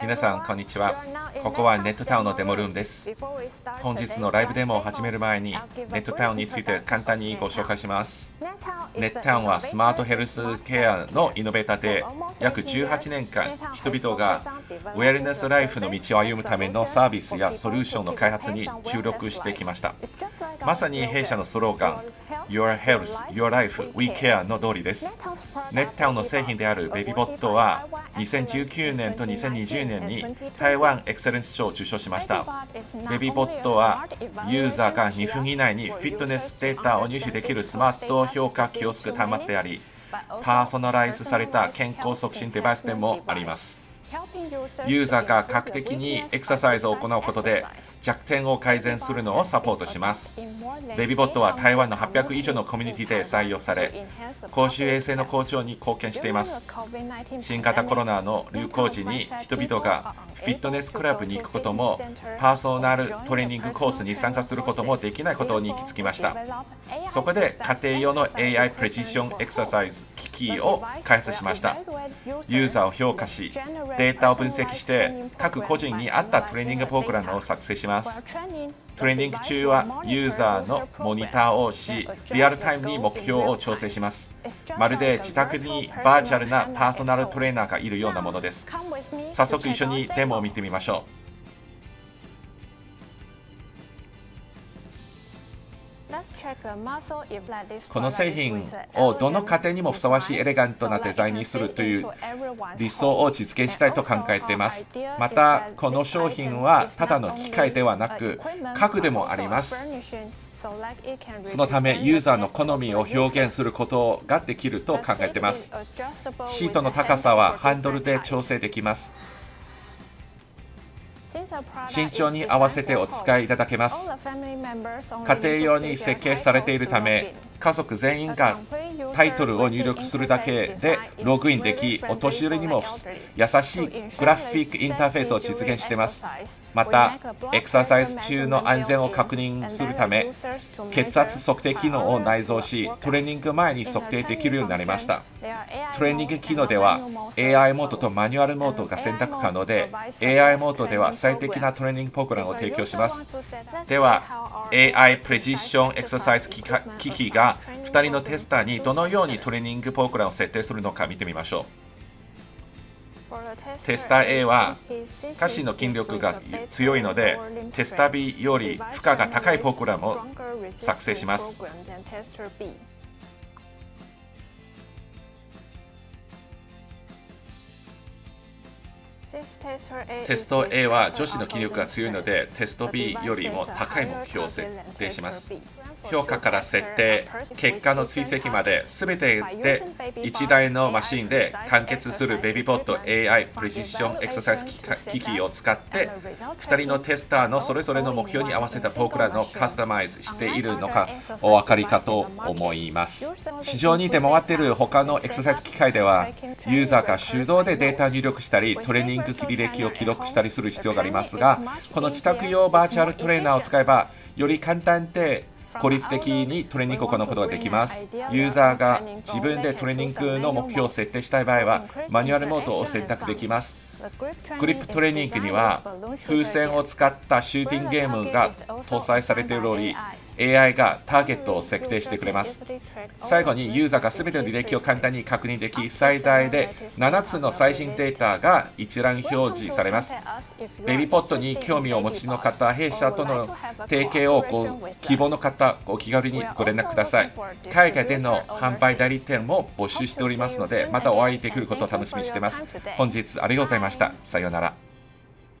皆さんこんにちは。ここはネットタウンのデモルームです。本日のライブデモを始める前にネットタウンについて簡単にご紹介します。ネットタウンはスマートヘルスケアのイノベーターで約18年間人々がウェルネスライフの道を歩むためのサービスやソリューションの開発に注力してきました。まさに弊社のスローガン Your Health, Your Life, We Care の通りです。ネットタウンの製品であるベビーボットは2019年と2020年に台湾エクセレンス賞を受賞しました。ベビーボットはユーザーが2分以内にフィットネスデータを入手できるスマート評価キオスク端末でありパーソナライズされた健康促進デバイスでもありますユーザーが科学的にエクササイズを行うことで弱点を改善するのをサポートします。ベビーボットは台湾の800以上のコミュニティで採用され公衆衛生の向上に貢献しています。新型コロナの流行時に人々がフィットネスクラブに行くこともパーソナルトレーニングコースに参加することもできないことに行き着きました。そこで家庭用の AI プレジションエクササイズ機器を開発しました。ユーザーを評価しデータを分析して各個人に合ったトレーニングプログラムを作成します。トレーニング中はユーザーのモニターをしリアルタイムに目標を調整します。まるで自宅にバーチャルなパーソナルトレーナーがいるようなものです。早速一緒にデモを見てみましょう。この製品をどの家庭にもふさわしいエレガントなデザインにするという理想を実現したいと考えています。また、この商品はただの機械ではなく家具でもあります。そのためユーザーの好みを表現することができると考えています。シートの高さはハンドルで調整できます。身長に合わせてお使いいただけます。家庭用に設計されているため、家族全員がタイトルを入力するだけでログインでき、お年寄りにも優しいグラフィックインターフェースを実現しています。また、エクササイズ中の安全を確認するため、血圧測定機能を内蔵し、トレーニング前に測定できるようになりました。トレーニング機能では AI モードとマニュアルモードが選択可能で、AI モードでは最適なトレーニングプログラムを提供します。では、AI プレジションエクササイズ機器が2人のテスターにどのようにトレーニングプログラムを設定するのか見てみましょう。テスター A は下肢の筋力が強いのでテスター B より負荷が高いプログラムを作成します。テスト A は女子の筋力が強いのでテスト B よりも高い目標を設定します。評価から設定、結果の追跡まで全てで1台のマシンで完結するベビーボット AI プレシションエクササイズ機器を使って2人のテスターのそれぞれの目標に合わせたプログラムをカスタマイズしているのかお分かりかと思います。市場に出回っている他のエクササイズ機械ではユーザーが手動でデータ入力したりトレーニング履歴を記録したりする必要がありますがこの自宅用バーチャルトレーナーを使えばより簡単で効率的にトレーニングを行うことができます。ユーザーが自分でトレーニングの目標を設定したい場合は、マニュアルモードを選択できます。グリップトレーニングには、風船を使ったシューティングゲームが搭載されており、AI がターゲットを設定してくれます。最後にユーザーが全ての履歴を簡単に確認でき、最大で7つの最新データが一覧表示されます。ベビーポットに興味をお持ちの方、弊社との提携をご希望の方、お気軽にご連絡ください。海外での販売代理店も募集しておりますので、またお会いできることを楽しみにしています。本日ありがとうございました。さようなら。